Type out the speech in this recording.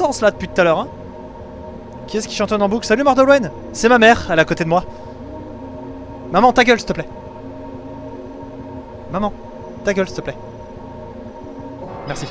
sens là depuis tout à l'heure. Hein. Qui est-ce qui chantonne en boucle? Salut Mordolwen C'est ma mère, elle est à côté de moi. Maman, ta gueule s'il te plaît. Maman, ta gueule s'il te plaît. Merci.